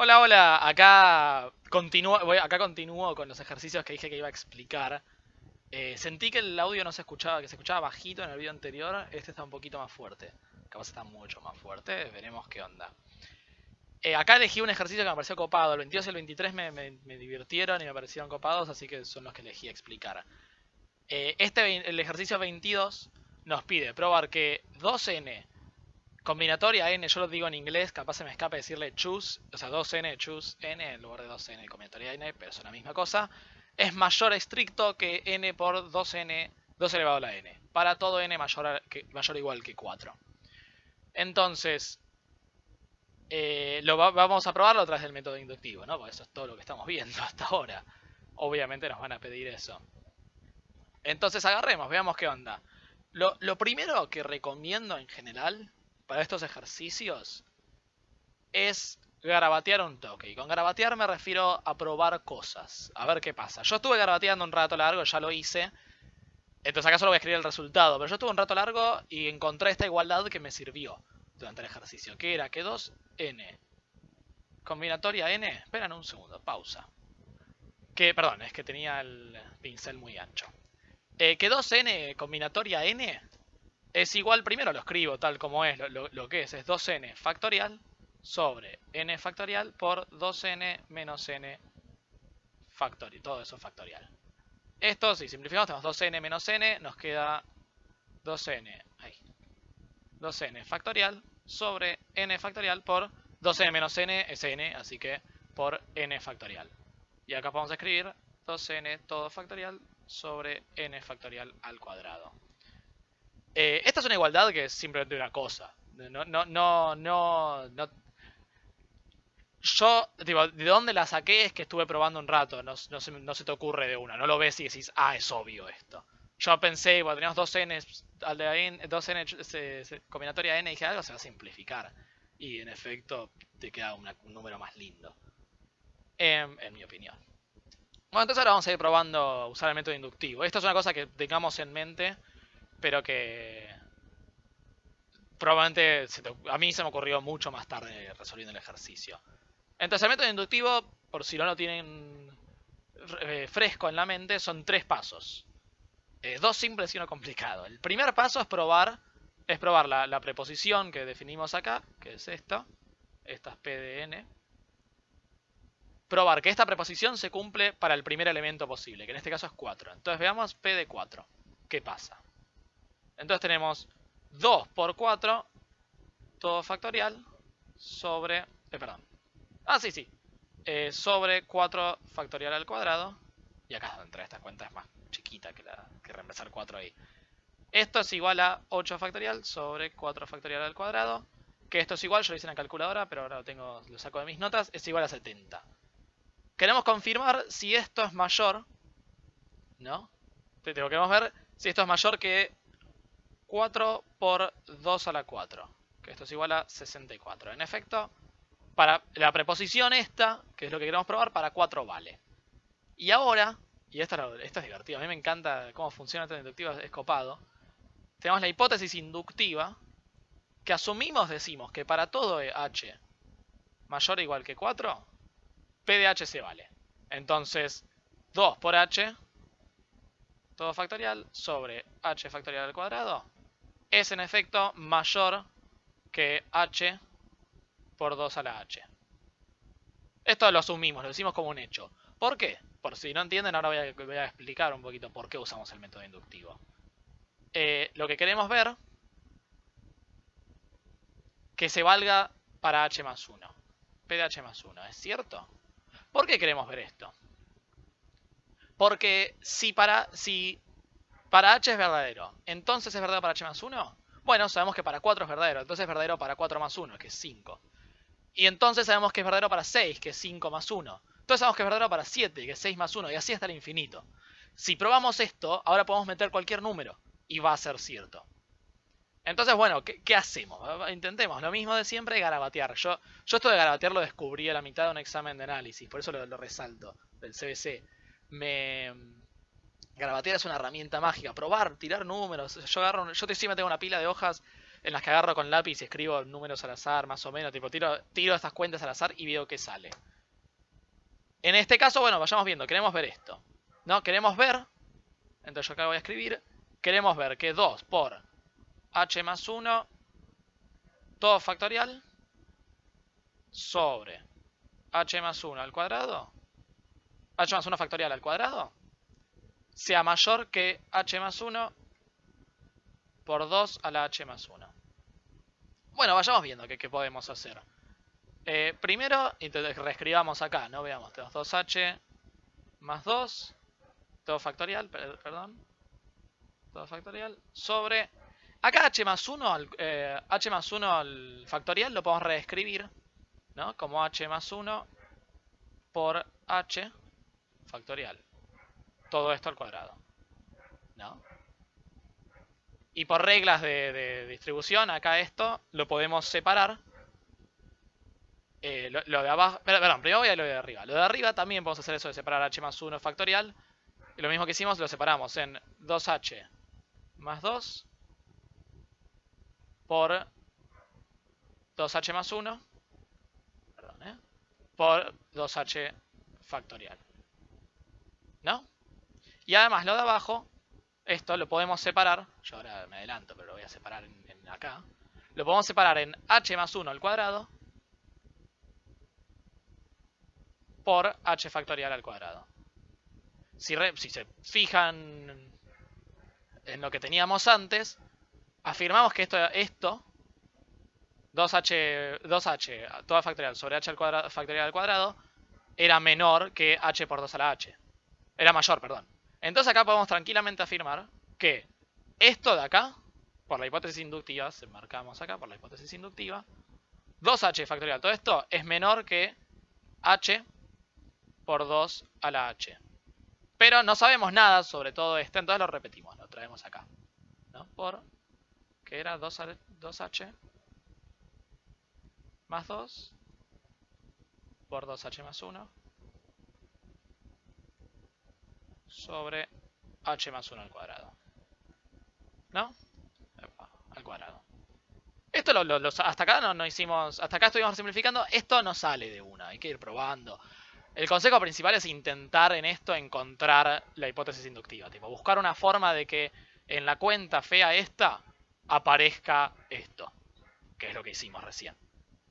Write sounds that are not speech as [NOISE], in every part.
Hola, hola, acá continúo, acá continúo con los ejercicios que dije que iba a explicar. Eh, sentí que el audio no se escuchaba, que se escuchaba bajito en el video anterior, este está un poquito más fuerte. Capaz está mucho más fuerte, veremos qué onda. Eh, acá elegí un ejercicio que me pareció copado, el 22 y el 23 me, me divirtieron y me parecieron copados, así que son los que elegí explicar. Eh, este, el ejercicio 22 nos pide probar que 2n combinatoria n, yo lo digo en inglés, capaz se me escapa decirle choose, o sea 2n choose n en lugar de 2n combinatoria n, pero es la misma cosa, es mayor estricto que n por 2n, 2 elevado a la n, para todo n mayor, que, mayor o igual que 4. Entonces, eh, lo vamos a probarlo a través del método inductivo, ¿no? Porque eso es todo lo que estamos viendo [LAUGHS] hasta ahora. Obviamente nos van a pedir eso. Entonces agarremos, veamos qué onda. Lo, primero que recomiendo en general para estos ejercicios es garabatear un toque. Y con garabatear me refiero a probar cosas. A ver qué pasa. Yo estuve garabateando un rato largo, ya lo hice. Entonces acá solo voy a escribir el resultado. Pero yo estuve un rato largo y encontré esta igualdad que me sirvió durante el ejercicio. Que era que 2n combinatoria n... Esperan un segundo, pausa. Que, perdón, es que tenía el pincel muy ancho. Eh, que 2n combinatoria n es igual, primero lo escribo tal como es, lo, que es, es 2n factorial sobre n factorial por 2n menos n factorial, todo eso factorial. Esto, si simplificamos, tenemos 2n menos n, nos queda 2n, ahí, 2n factorial sobre n factorial por 2n menos n es n, así que por n factorial. Y acá podemos escribir 2n todo factorial sobre n factorial al cuadrado. Eh, esta es una igualdad que es simplemente una cosa. No, no, no, no, no. Yo, digo, de dónde la saqué es que estuve probando un rato. No, se, te ocurre de una. No lo ves y decís, ah, es obvio esto. Yo pensé, bueno, teníamos dos n, al de dos n combinatoria n, y dije, algo se va a simplificar. Y en efecto, te queda un número más lindo. en mi opinión. Bueno, entonces ahora vamos a ir probando usar el método inductivo. Esto es una cosa que tengamos en mente, pero que probablemente a mí se me ocurrió mucho más tarde resolviendo el ejercicio. Entonces el método inductivo, por si no lo tienen eh, fresco en la mente, son tres pasos. Eh, dos simples y uno complicado. El primer paso es probar, es probar la, preposición que definimos acá, que es esta. Esta es P probar que esta preposición se cumple para el primer elemento posible, que en este caso es 4. Entonces veamos P de 4. ¿Qué pasa? Entonces tenemos 2 por 4, todo factorial, sobre... Eh, perdón. Ah, sí, sí. Eh, sobre 4 factorial al cuadrado. Y acá donde entra esta cuenta es más chiquita que, la, que reemplazar 4 ahí. Esto es igual a 8 factorial sobre 4 factorial al cuadrado. Que esto es igual, yo lo hice en la calculadora, pero ahora lo, tengo, lo saco de mis notas, es igual a 70. Queremos confirmar si esto es mayor, ¿no? Queremos ver si esto es mayor que 4 por 2 a la 4, que esto es igual a 64. En efecto, para la preposición esta, que es lo que queremos probar, para 4 vale. Y ahora, y esto, es divertido, a mí me encanta cómo funciona esto inductivo, es copado. Tenemos la hipótesis inductiva, que asumimos, decimos, que para todo h mayor o igual que 4, P de h se vale. Entonces, 2 por h, todo factorial, sobre h factorial al cuadrado, es en efecto mayor que h por 2 a la h. Esto lo asumimos, lo decimos como un hecho. ¿Por qué? Por si no entienden, ahora voy a, explicar un poquito por qué usamos el método inductivo. Eh, lo que queremos ver, que se valga para h más 1. P de h más 1, ¿es cierto? ¿Por qué queremos ver esto? Porque si para, si para h es verdadero, entonces es verdadero para h más 1. Bueno, sabemos que para 4 es verdadero, entonces es verdadero para 4 más 1, que es 5. Y entonces sabemos que es verdadero para 6, que es 5 más 1. Entonces sabemos que es verdadero para 7, que es 6 más 1, y así hasta el infinito. Si probamos esto, ahora podemos meter cualquier número, y va a ser cierto. Entonces, bueno, ¿qué, hacemos? Intentemos lo mismo de siempre, garabatear. Yo, yo esto de garabatear lo descubrí a la mitad de un examen de análisis, por eso lo, resalto, del CBC. Me... Garabatear es una herramienta mágica, probar, tirar números. Yo agarro, yo tengo una pila de hojas en las que agarro con lápiz y escribo números al azar, más o menos, tipo tiro, tiro estas cuentas al azar y veo qué sale. En este caso, bueno, vayamos viendo, queremos ver esto. ¿No? Queremos ver, entonces yo acá voy a escribir, queremos ver que 2 por h más 1, todo factorial, sobre h más 1 al cuadrado, h más 1 factorial al cuadrado, sea mayor que h más 1 por 2 a la h más 1. Bueno, vayamos viendo qué, podemos hacer. Eh, primero, reescribamos acá, ¿no? Veamos, tenemos 2h más 2, todo factorial, perdón, todo factorial, sobre... Acá h más 1, eh, h más 1 al factorial lo podemos reescribir, ¿no? Como h más 1 por h factorial. Todo esto al cuadrado, ¿no? Y por reglas de, distribución, acá esto lo podemos separar. Eh, lo, de abajo, perdón, primero voy a lo de arriba. Lo de arriba también podemos hacer eso de separar h más 1 factorial. Y lo mismo que hicimos, lo separamos en 2h más 2 por 2h más 1 perdón, ¿eh? por 2h factorial. ¿No? Y además lo de abajo esto lo podemos separar, yo ahora me adelanto, pero lo voy a separar en, acá. Lo podemos separar en h más 1 al cuadrado por h factorial al cuadrado. Si, si se fijan en lo que teníamos antes, afirmamos que esto, esto 2h, 2h toda factorial sobre h al cuadrado, factorial al cuadrado era menor que h por 2 a la h. Era mayor, perdón. Entonces acá podemos tranquilamente afirmar que esto de acá, por la hipótesis inductiva, se marcamos acá por la hipótesis inductiva, 2h factorial, todo esto es menor que h por 2 a la h. Pero no sabemos nada sobre todo esto, entonces lo repetimos, lo traemos acá. ¿no? Por, que era 2, 2h más 2 por 2h más 1 sobre h más 1 al cuadrado. ¿No? al cuadrado. Esto lo, hasta acá no, no, hicimos, hasta acá estuvimos simplificando, esto no sale de una, hay que ir probando. El consejo principal es intentar en esto encontrar la hipótesis inductiva, tipo buscar una forma de que en la cuenta fea esta aparezca esto, que es lo que hicimos recién.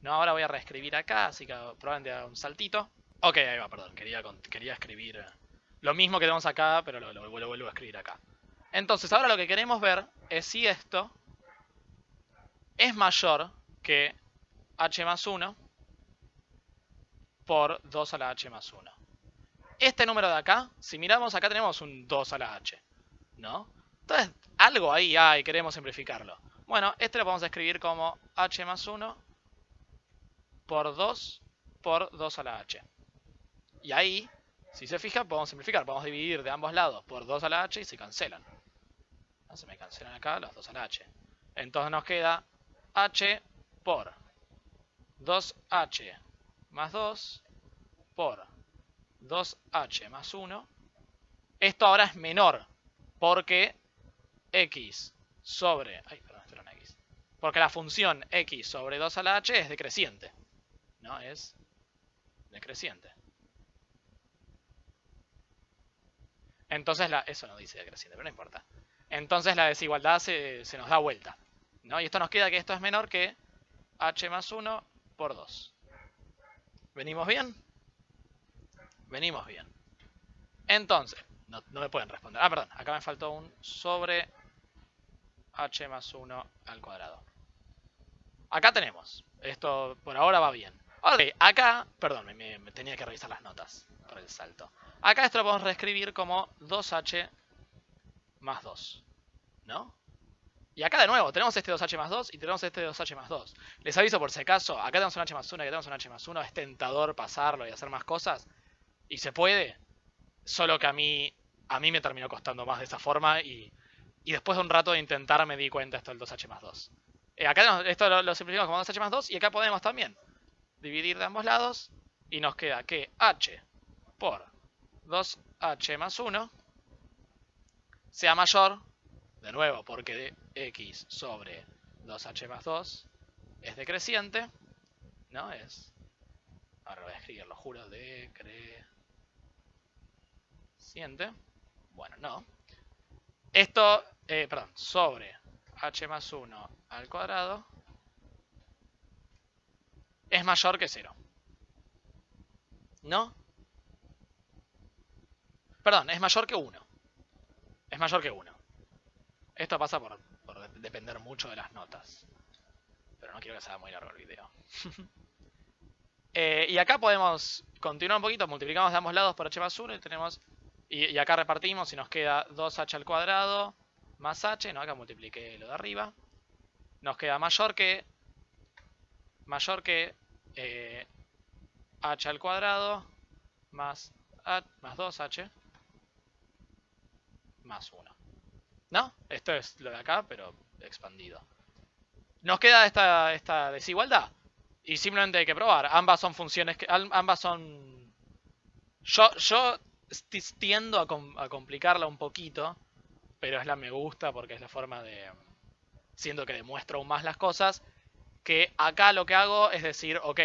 No, ahora voy a reescribir acá, así que probablemente haga un saltito. Ok, ahí va, perdón, quería, quería escribir lo mismo que tenemos acá, pero lo, vuelvo a escribir acá. Entonces, ahora lo que queremos ver es si esto es mayor que h más 1 por 2 a la h más 1. Este número de acá, si miramos acá tenemos un 2 a la h, ¿no? Entonces, algo ahí hay, queremos simplificarlo. Bueno, este lo podemos escribir como h más 1 por 2 por 2 a la h. Y ahí si se fija, podemos simplificar. Podemos dividir de ambos lados por 2 a la h y se cancelan. Se me cancelan acá los 2 a la h. Entonces nos queda h por 2h más 2 por 2h más 1. Esto ahora es menor porque x sobre... Ay, perdón, esto era una x. Porque la función x sobre 2 a la h es decreciente. ¿No? Es decreciente. Entonces, la, eso no dice decreciente, pero no importa. Entonces la desigualdad se, nos da vuelta. ¿no? Y esto nos queda que esto es menor que h más 1 por 2. ¿Venimos bien? Venimos bien. Entonces, no, me pueden responder. Ah, perdón, acá me faltó un sobre h más 1 al cuadrado. Acá tenemos. Esto por ahora va bien. Ok, acá, perdón, me tenía que revisar las notas el salto. Acá esto lo podemos reescribir como 2h más 2. ¿No? Y acá de nuevo, tenemos este 2h más 2 y tenemos este 2h más 2. Les aviso por si acaso, acá tenemos un h más 1 y acá tenemos un h más 1. Es tentador pasarlo y hacer más cosas. Y se puede. Solo que a mí, a mí me terminó costando más de esa forma y, y después de un rato de intentar me di cuenta esto del 2h más 2. Eh, acá esto lo, lo simplificamos como 2h más 2 y acá podemos también dividir de ambos lados y nos queda que h por 2h más 1 sea mayor, de nuevo, porque de x sobre 2h más 2 es decreciente, ¿no? Es, ahora voy a escribir, lo juro, decreciente. Bueno, no. Esto, eh, perdón, sobre h más 1 al cuadrado es mayor que 0. ¿No? Perdón, es mayor que 1. Es mayor que 1. Esto pasa por, depender mucho de las notas. Pero no quiero que sea muy largo el video. [LAUGHS] Eh, y acá podemos continuar un poquito. Multiplicamos de ambos lados por h más 1 y tenemos... Y, acá repartimos y nos queda 2h al cuadrado más h. No, acá multipliqué lo de arriba. Nos queda mayor que... Mayor que... Eh, h al cuadrado más, más 2h más 1. ¿No? Esto es lo de acá, pero expandido. Nos queda esta, esta desigualdad. Y simplemente hay que probar. Ambas son funciones que... Ambas son... Yo, yo tiendo a, a complicarla un poquito. Pero es la me gusta porque es la forma de... Siento que demuestro aún más las cosas. Que acá lo que hago es decir, ok,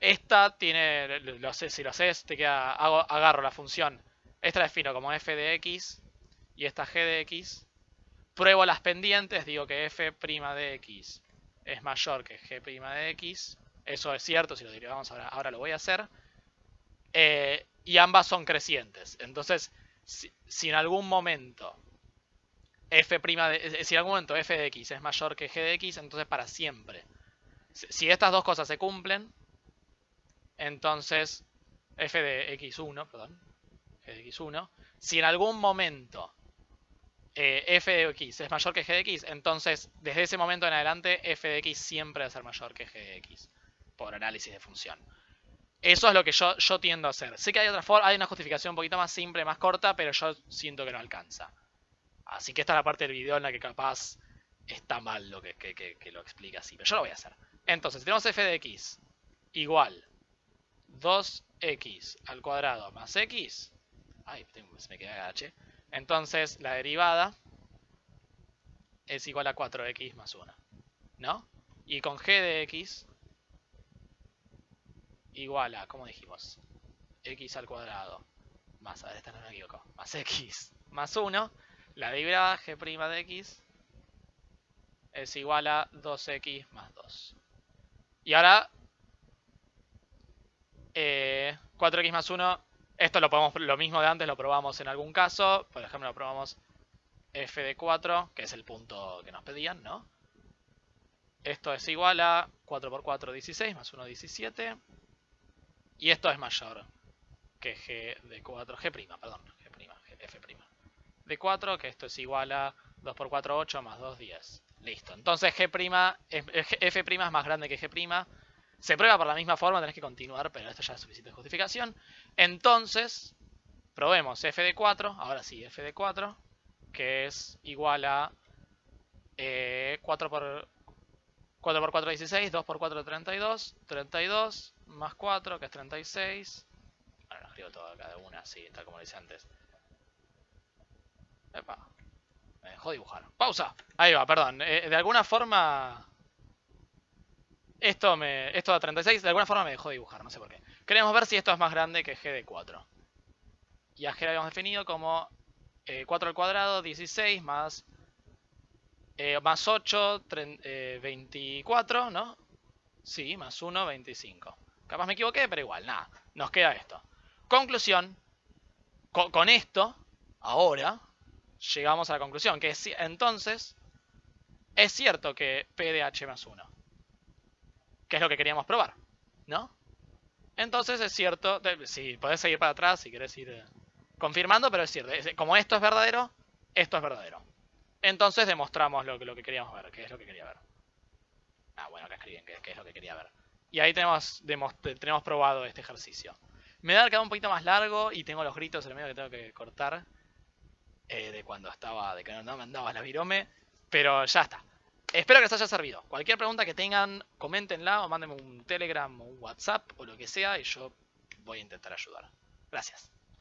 esta tiene, lo sé, si lo haces, te queda, hago, agarro la función. Esta la defino como f de x y esta g de x. Pruebo las pendientes, digo que f' de x es mayor que g' de x. Eso es cierto, si lo derivamos ahora, ahora lo voy a hacer. Eh, y ambas son crecientes. Entonces, si, en algún momento f' de, si en algún momento f de x es mayor que g de x, entonces para siempre. Si estas dos cosas se cumplen, entonces, f de x1, perdón, de x1, si en algún momento eh, f de x es mayor que g de x, entonces desde ese momento en adelante f de x siempre va a ser mayor que g de x, por análisis de función. Eso es lo que yo, yo tiendo a hacer. Sé que hay otra forma, hay una justificación un poquito más simple, más corta, pero yo siento que no alcanza. Así que esta es la parte del video en la que capaz está mal lo que, que lo explica así, pero yo lo voy a hacer. Entonces, tenemos f de x igual 2x al cuadrado más x. Ay, se me queda h. Entonces la derivada es igual a 4x más 1. ¿No? Y con g de x igual a, ¿cómo dijimos? x al cuadrado más, a ver, esta no me equivoco, más x [LAUGHS] más 1. La derivada g' de x es igual a 2x más 2. Y ahora 4x eh, más 1, esto lo podemos, lo mismo de antes lo probamos en algún caso. Por ejemplo, lo probamos f de 4, que es el punto que nos pedían, ¿no? Esto es igual a 4 por 4, 16, más 1, 17. Y esto es mayor que g de 4, g', perdón, g', f'. De 4, que esto es igual a 2 por 4, 8, más 2, 10. Listo. Entonces g', f' es más grande que g'. Se prueba por la misma forma, tenés que continuar, pero esto ya es suficiente justificación. Entonces, probemos f de 4, ahora sí, f de 4, que es igual a 4 eh, por 4 por 4 16, 2 por 4 32, 32 más 4 que es 36. Bueno, lo escribo todo de una, así, tal como lo hice antes. Epa, me dejó dibujar. Pausa. Ahí va, perdón. Eh, de alguna forma esto, me, esto da 36, de alguna forma me dejó dibujar, no sé por qué. Queremos ver si esto es más grande que g de 4. Y a g lo habíamos definido como 4 eh, al cuadrado, 16 más, eh, más 8, 24, ¿no? Sí, más 1, 25. Capaz me equivoqué, pero igual, nada. Nos queda esto. Conclusión. Con, esto, ahora, llegamos a la conclusión. Que entonces, es cierto que P de H más 1 que es lo que queríamos probar, ¿no? Entonces es cierto, si podés seguir para atrás, si querés ir eh, confirmando, pero es cierto, como esto es verdadero, esto es verdadero. Entonces demostramos lo, lo que queríamos ver, que es lo que quería ver. Ah, bueno, acá escriben que, es lo que quería ver. Y ahí tenemos, tenemos probado este ejercicio. Me da quedado un poquito más largo y tengo los gritos en el medio que tengo que cortar. Eh, de cuando estaba, de que no, no me andaba la virome. Pero ya está. Espero que les haya servido. Cualquier pregunta que tengan, coméntenla o mándenme un Telegram o un WhatsApp o lo que sea y yo voy a intentar ayudar. Gracias.